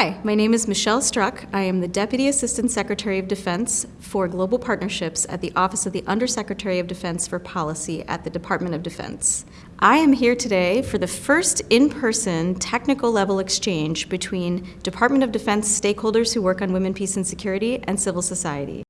Hi, my name is Michelle Strucke. I am the Deputy Assistant Secretary of Defense for Global Partnerships at the Office of the Undersecretary of Defense for Policy at the Department of Defense. I am here today for the first in-person technical level exchange between Department of Defense stakeholders who work on women, peace, and security and civil society.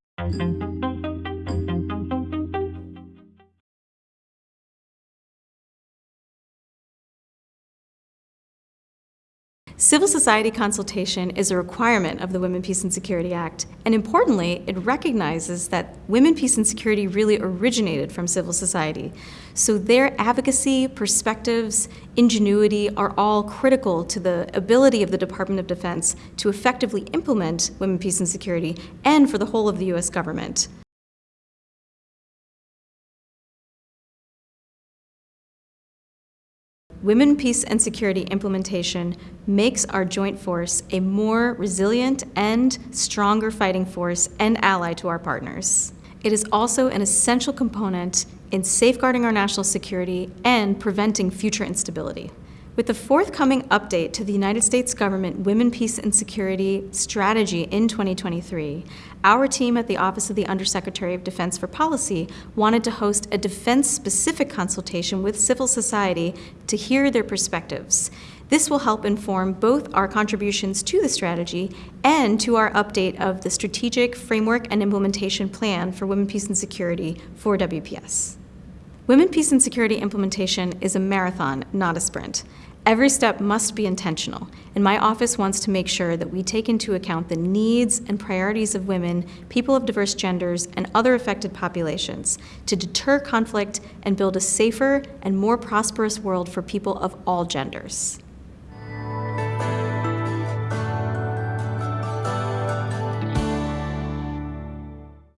Civil society consultation is a requirement of the Women, Peace and Security Act, and importantly, it recognizes that women, peace and security really originated from civil society. So their advocacy, perspectives, ingenuity are all critical to the ability of the Department of Defense to effectively implement women, peace and security and for the whole of the U.S. government. Women, Peace and Security implementation makes our joint force a more resilient and stronger fighting force and ally to our partners. It is also an essential component in safeguarding our national security and preventing future instability. With the forthcoming update to the United States government Women, Peace and Security strategy in 2023, our team at the Office of the Undersecretary of Defense for Policy wanted to host a defense-specific consultation with civil society to hear their perspectives. This will help inform both our contributions to the strategy and to our update of the Strategic Framework and Implementation Plan for Women, Peace and Security for WPS. Women, Peace and Security implementation is a marathon, not a sprint. Every step must be intentional, and my office wants to make sure that we take into account the needs and priorities of women, people of diverse genders, and other affected populations to deter conflict and build a safer and more prosperous world for people of all genders.